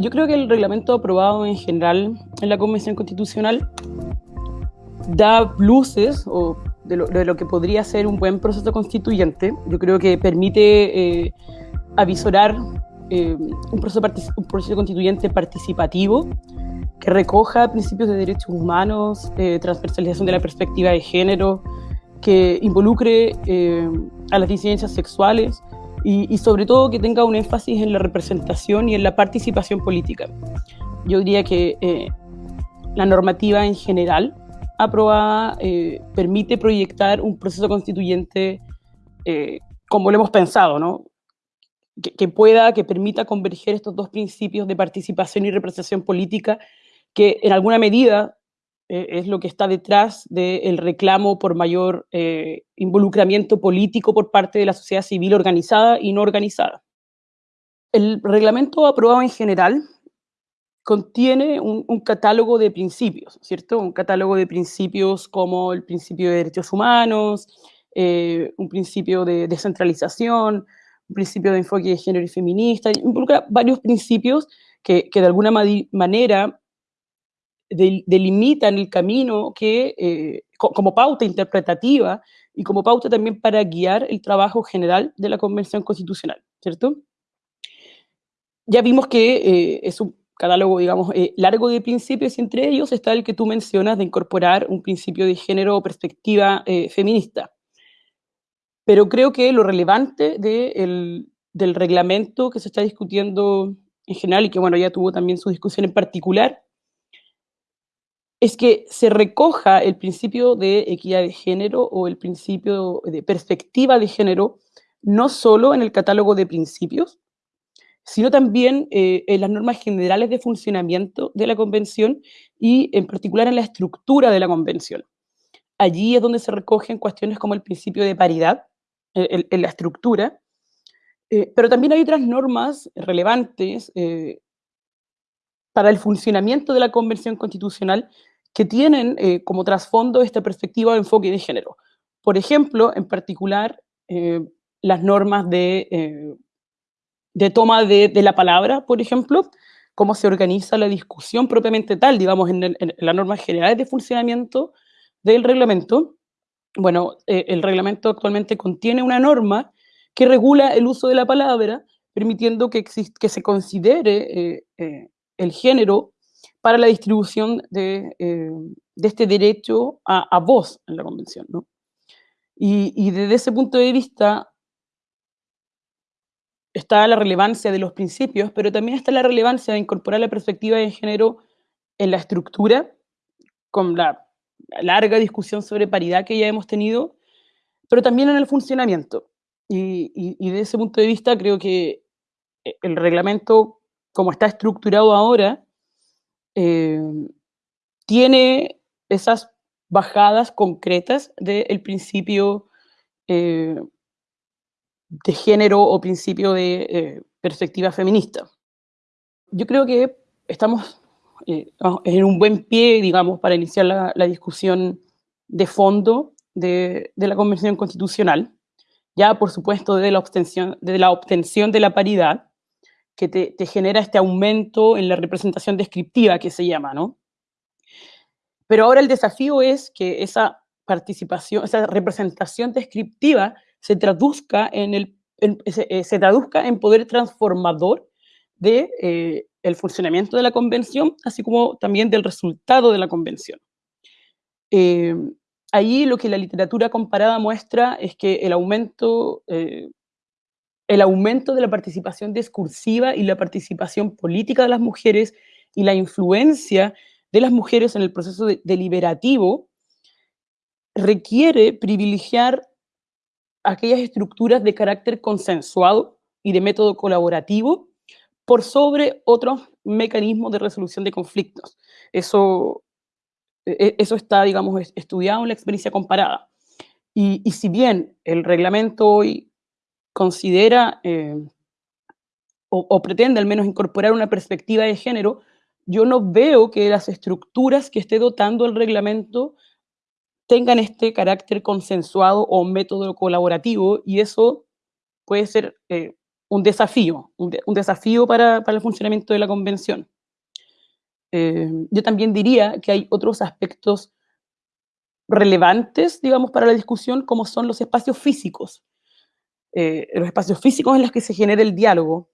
yo creo que el reglamento aprobado en general en la Convención Constitucional da luces o de lo, que podría ser un buen proceso constituyente. Yo creo que permite eh, avisorar eh, un, proceso un, proceso constituyente participativo que recoja principios de derechos humanos, eh, transversalización de la perspectiva de género, que involucre a las disidencias sexuales y, sobre todo que tenga un énfasis en la representación y en la participación política. Yo diría que la normativa en general aprobada eh, permite proyectar un proceso constituyente eh, como lo hemos pensado, ¿no? Que, pueda, que permita converger estos dos principios de participación y representación política, que en alguna medida eh, es lo que está detrás del reclamo por mayor involucramiento político por parte de la sociedad civil organizada y no organizada. El reglamento aprobado en general contiene un, catálogo de principios, ¿cierto? Un catálogo de principios como el principio de derechos humanos, eh, un principio de descentralización, un principio de enfoque de género y feminista, involucra varios principios que, de alguna manera delimitan el camino que, eh, como pauta interpretativa y como pauta también para guiar el trabajo general de la Convención Constitucional, ¿cierto? Ya vimos que eh, es un catálogo, digamos, eh, largo de principios, y entre ellos está el que tú mencionas de incorporar un principio de género o perspectiva eh, feminista. Pero creo que lo relevante del reglamento que se está discutiendo en general, y que bueno, ya tuvo también su discusión en particular, es que se recoja el principio de equidad de género o el principio de perspectiva de género, no solo en el catálogo de principios, sino también eh, en las normas generales de funcionamiento de la convención y en particular en la estructura de la convención. Allí es donde se recogen cuestiones como el principio de paridad en, la estructura, eh, pero también hay otras normas relevantes eh, para el funcionamiento de la convención constitucional que tienen como trasfondo esta perspectiva de enfoque de género. Por ejemplo, en particular, las normas de de toma de, la palabra, por ejemplo, cómo se organiza la discusión propiamente tal, digamos, en, las normas generales de funcionamiento del reglamento. Bueno, eh, el reglamento actualmente contiene una norma que regula el uso de la palabra, permitiendo que, se considere eh, eh, el género para la distribución de, este derecho a, voz en la convención. ¿no? Y, y desde ese punto de vista, está la relevancia de los principios, pero también está la relevancia de incorporar la perspectiva de género en la estructura, con la larga discusión sobre paridad que ya hemos tenido, pero también en el funcionamiento. Y, y, desde ese punto de vista creo que eh, el reglamento, como está estructurado ahora, eh, tiene esas bajadas concretas del principio eh, de género o principio de eh, perspectiva feminista. Yo creo que estamos eh, en un buen pie, digamos, para iniciar la, discusión de fondo de, la Convención Constitucional, ya por supuesto de de la, obtención de la paridad, que te, genera este aumento en la representación descriptiva que se llama, ¿no? Pero ahora el desafío es que esa participación, esa representación descriptiva se traduzca en, el, eh, se, traduzca en poder transformador de eh, el funcionamiento de la convención, así como también del resultado de la convención. Eh, ahí lo que la literatura comparada muestra es que el aumento, el aumento de la participación discursiva y la participación política de las mujeres y la influencia de las mujeres en el proceso deliberativo requiere privilegiar aquellas estructuras de carácter consensuado y de método colaborativo por sobre otros mecanismos de resolución de conflictos. Eso, e, eso está, digamos, estudiado en la experiencia comparada. Y, si bien el reglamento hoy considera eh, o, pretende al menos incorporar una perspectiva de género, yo no veo que las estructuras que esté dotando el reglamento tengan este carácter consensuado o método colaborativo y eso puede ser eh, un desafío, un, desafío para, para, el funcionamiento de la convención. Eh, yo también diría que hay otros aspectos relevantes, digamos, para la discusión, como son los espacios físicos. Eh, los espacios físicos en los que se genera el diálogo,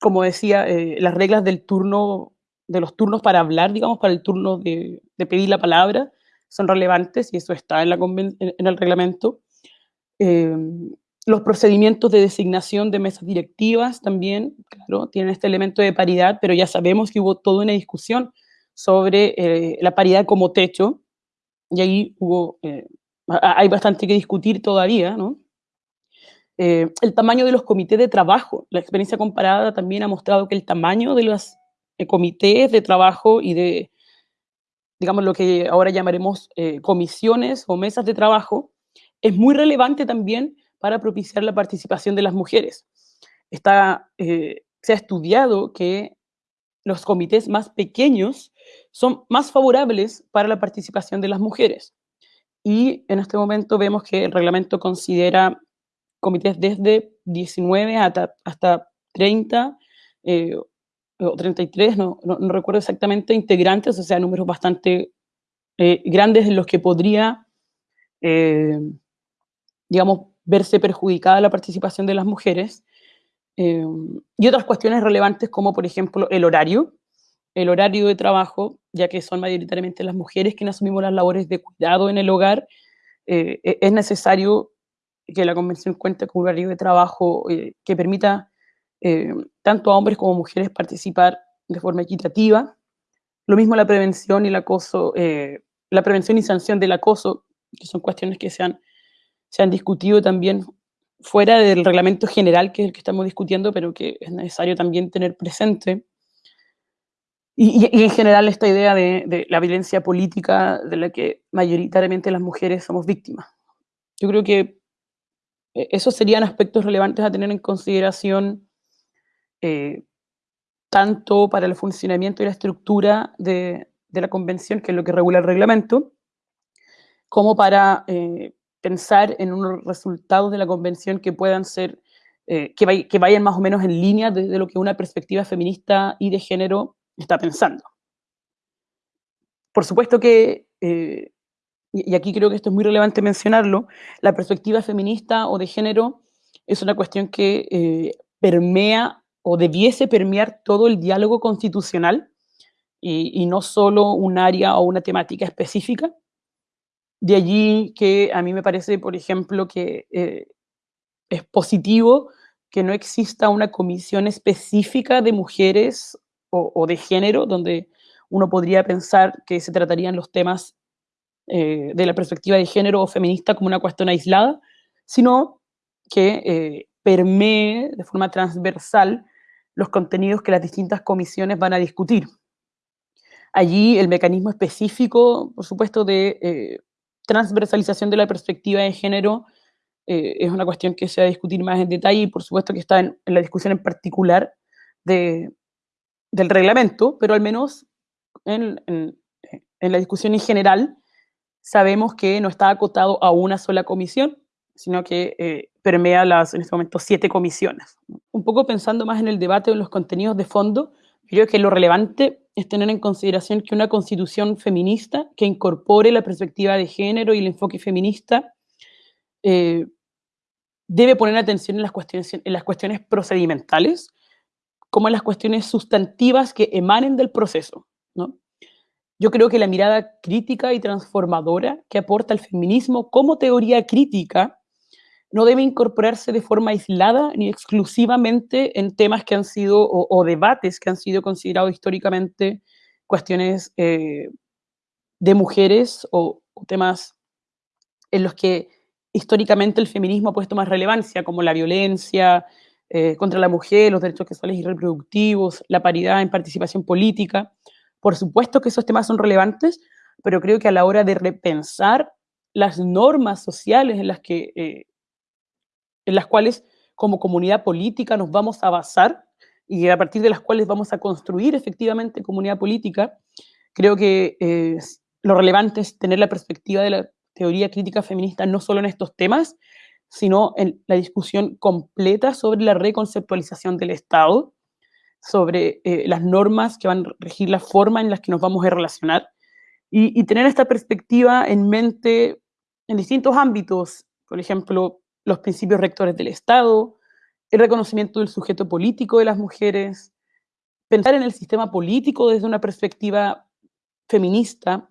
como decía, eh, las reglas del turno, de los turnos para hablar, digamos, para el turno de, pedir la palabra, son relevantes y eso está en, la en el reglamento. Eh, los procedimientos de designación de mesas directivas también, claro, tienen este elemento de paridad, pero ya sabemos que hubo toda una discusión sobre la paridad como techo, y ahí hubo, hay bastante que discutir todavía, ¿no? Eh, el tamaño de los comités de trabajo. La experiencia comparada también ha mostrado que el tamaño de los eh, comités de trabajo y de, digamos, lo que ahora llamaremos eh, comisiones o mesas de trabajo, es muy relevante también para propiciar la participación de las mujeres. Está, se ha estudiado que los comités más pequeños son más favorables para la participación de las mujeres. Y en este momento vemos que el reglamento considera comités desde 19 hasta, hasta 30 eh, o 33, no, no, recuerdo exactamente, integrantes, o sea, números bastante eh, grandes en los que podría, eh, digamos, verse perjudicada la participación de las mujeres. y otras cuestiones relevantes como, por ejemplo, el horario, el horario de trabajo, ya que son mayoritariamente las mujeres quienes asumimos las labores de cuidado en el hogar, e-, es necesario que la convención cuente con un horario de trabajo eh, que permita eh, tanto a hombres como mujeres participar de forma equitativa. Lo mismo la prevención y el acoso, eh, la prevención y sanción del acoso, que son cuestiones que se han, se han discutido también fuera del reglamento general, que es el que estamos discutiendo, pero que es necesario también tener presente. Y, y, en general esta idea de, de, la violencia política de la que mayoritariamente las mujeres somos víctimas. Yo creo que e, esos serían aspectos relevantes a tener en consideración eh, tanto para el funcionamiento y la estructura de, la convención, que es lo que regula el reglamento, como para eh, pensar en unos resultados de la convención que puedan ser, eh, que, vayan más o menos en línea de, lo que una perspectiva feminista y de género está pensando. Por supuesto que y aquí creo que esto es muy relevante mencionarlo, la perspectiva feminista o de género es una cuestión que eh, permea o debiese permear todo el diálogo constitucional y, no solo un área o una temática específica. De allí que a mí me parece, por ejemplo, que eh, es positivo que no exista una comisión específica de mujeres o, o de género, donde uno podría pensar que se tratarían los temas eh, de la perspectiva de género o feminista como una cuestión aislada, sino que eh, permee de forma transversal los contenidos que las distintas comisiones van a discutir. Allí el mecanismo específico, por supuesto, de eh, transversalización de la perspectiva de género es una cuestión que se va a discutir más en detalle y por supuesto que está en, la discusión en particular de, del reglamento, pero al menos en, en, en, la discusión en general sabemos que no está acotado a una sola comisión, sino que eh, permea las, en este momento, siete comisiones. Un poco pensando más en el debate de los contenidos de fondo, creo que lo relevante es tener en consideración que una constitución feminista que incorpore la perspectiva de género y el enfoque feminista eh, debe poner atención en las, cuestiones, en las cuestiones procedimentales como en las cuestiones sustantivas que emanen del proceso. Yo creo que la mirada crítica y transformadora que aporta el feminismo como teoría crítica no debe incorporarse de forma aislada ni exclusivamente en temas que han sido, o, debates que han sido considerados históricamente cuestiones eh, de mujeres o, temas en los que históricamente el feminismo ha puesto más relevancia, como la violencia eh, contra la mujer, los derechos sexuales y reproductivos, la paridad en participación política. Por supuesto que esos temas son relevantes, pero creo que a la hora de repensar las normas sociales en las, que, eh, en las cuales como comunidad política nos vamos a basar y a partir de las cuales vamos a construir efectivamente comunidad política, creo que eh, lo relevante es tener la perspectiva de la teoría crítica feminista no solo en estos temas, sino en la discusión completa sobre la reconceptualización del Estado, sobre eh, las normas que van a regir la forma en la que nos vamos a relacionar y, y tener esta perspectiva en mente en distintos ámbitos, por ejemplo, los principios rectores del Estado, el reconocimiento del sujeto político de las mujeres, pensar en el sistema político desde una perspectiva feminista,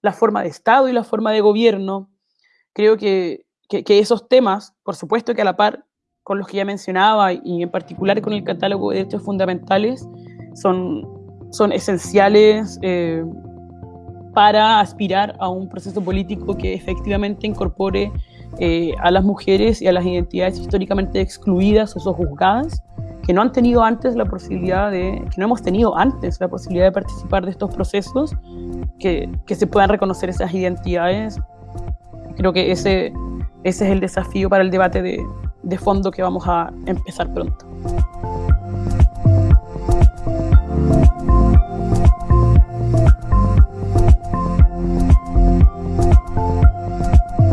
la forma de Estado y la forma de gobierno. Creo que, que, esos temas, por supuesto que a la par con los que ya mencionaba y en particular con el catálogo de derechos fundamentales, son, son esenciales eh, para aspirar a un proceso político que efectivamente incorpore eh, a las mujeres y a las identidades históricamente excluidas o sojuzgadas que no han tenido antes la posibilidad de, que no hemos tenido antes la posibilidad de participar de estos procesos, que, que se puedan reconocer esas identidades. Creo que ese, ese es el desafío para el debate de, de fondo que vamos a empezar pronto.